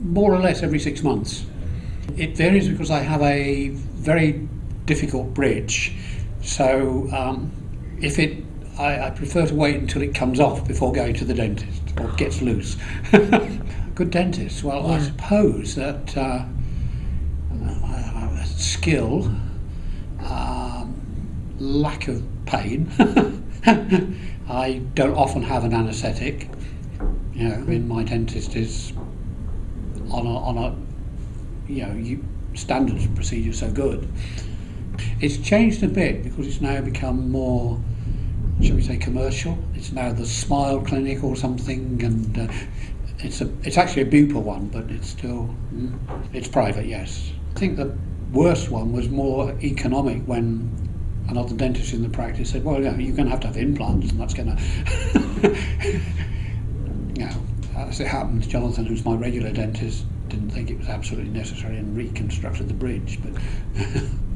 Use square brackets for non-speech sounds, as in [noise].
more or less every six months. It varies because I have a very difficult bridge, so um, if it, I, I prefer to wait until it comes off before going to the dentist or gets loose. [laughs] Good dentist. Well, I suppose that uh, uh, skill, um, lack of pain. [laughs] I don't often have an anaesthetic. You know, I mean, my dentist is on a, on a you know, you, standards procedure so good. It's changed a bit because it's now become more, shall we say, commercial. It's now the Smile Clinic or something, and uh, it's a it's actually a Bupa one, but it's still mm, it's private. Yes, I think the worst one was more economic when another dentist in the practice said, "Well, yeah, you're going to have to have implants, and that's going [laughs] to." [laughs] as it happens, Jonathan, who's my regular dentist, didn't think it was absolutely necessary and reconstructed the bridge. But [laughs]